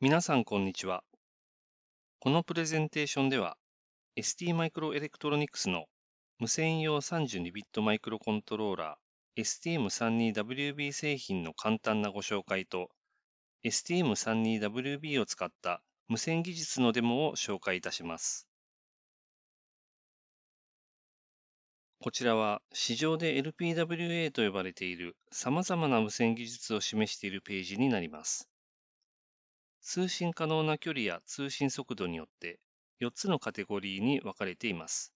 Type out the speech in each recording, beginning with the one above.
皆さんこんにちは。このプレゼンテーションでは ST マイクロエレクトロニクスの無線用 32bit マイクロコントローラー STM32WB 製品の簡単なご紹介と STM32WB を使った無線技術のデモを紹介いたします。こちらは市場で LPWA と呼ばれている様々な無線技術を示しているページになります。通信可能な距離や通信速度によって4つのカテゴリーに分かれています。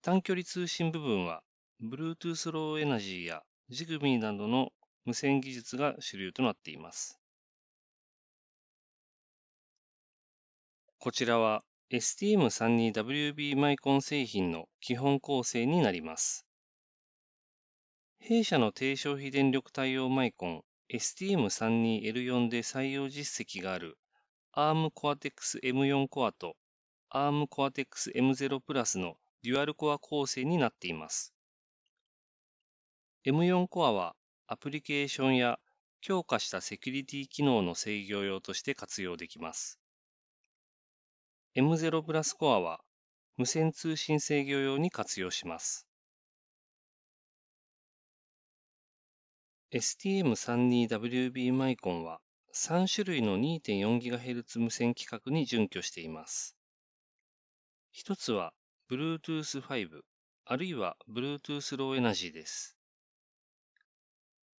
短距離通信部分は Bluetooth Low Energy や Zigbee などの無線技術が主流となっています。こちらは STM32WB マイコン製品の基本構成になります。弊社の低消費電力対応マイコン STM32L4 で採用実績がある ARM Cortex M4 コアと ARM Cortex M0 プラスのデュアルコア構成になっています。M4 コアはアプリケーションや強化したセキュリティ機能の制御用として活用できます。M0 プラスコアは無線通信制御用に活用します。STM32WB マイコンは3種類の 2.4GHz 無線規格に準拠しています。一つは Bluetooth 5あるいは Bluetooth Low Energy です。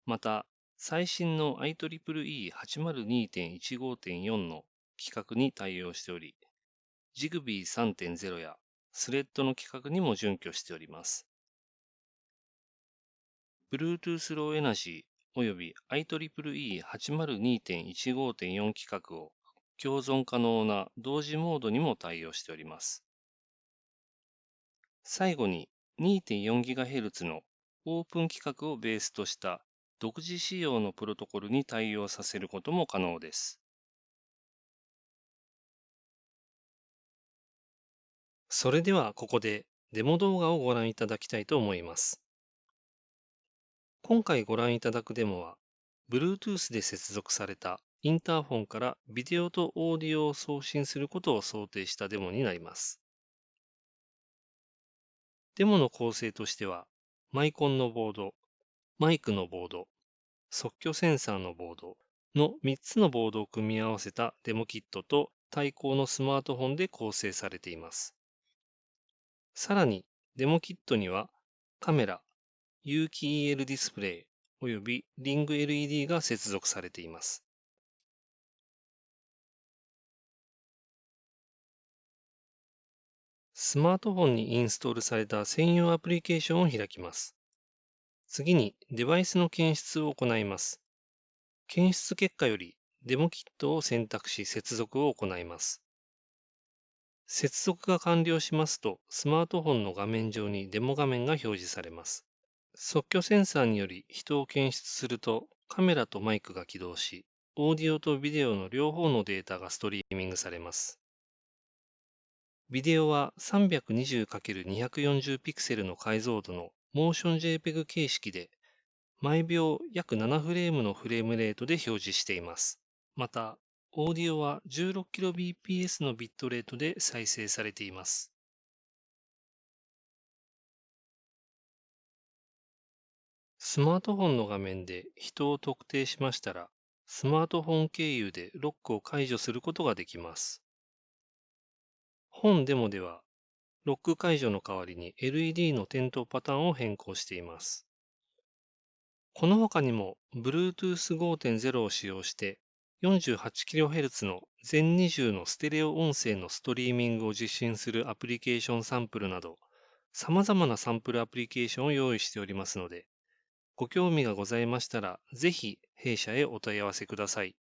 また、最新の IEEE802.15.4 の規格に対応しており、Zigbee 3.0やスレッドの規格にも準拠しております。Bluetooth Low Energy および IEEE802.15.4 規格を共存可能な同時モードにも対応しております。最後に 2.4GHz のオープン規格をベースとした独自仕様のプロトコルに対応させることも可能です。それではここでデモ動画をご覧いただきたいと思います。今回ご覧いただくデモは、Bluetooth で接続されたインターフォンからビデオとオーディオを送信することを想定したデモになります。デモの構成としては、マイコンのボード、マイクのボード、即興センサーのボードの3つのボードを組み合わせたデモキットと対抗のスマートフォンで構成されています。さらに、デモキットにはカメラ、有機 EL ディスプレイおよびリング LED が接続されています。スマートフォンにインストールされた専用アプリケーションを開きます。次にデバイスの検出を行います。検出結果よりデモキットを選択し接続を行います。接続が完了しますと、スマートフォンの画面上にデモ画面が表示されます。即興センサーにより人を検出すると、カメラとマイクが起動し、オーディオとビデオの両方のデータがストリーミングされます。ビデオは 320×240 ピクセルの解像度のモーション JPEG 形式で、毎秒約7フレームのフレームレートで表示しています。また、オーディオは 16kbps のビットレートで再生されています。スマートフォンの画面で人を特定しましたら、スマートフォン経由でロックを解除することができます。本デモでは、ロック解除の代わりに LED の点灯パターンを変更しています。この他にも Bluetooth 5.0を使用して 48kHz の全20のステレオ音声のストリーミングを実進するアプリケーションサンプルなど、様々なサンプルアプリケーションを用意しておりますので、ご興味がございましたら、ぜひ弊社へお問い合わせください。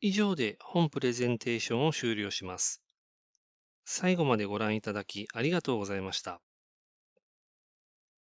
以上で本プレゼンテーションを終了します。最後までご覧いただきありがとうございました。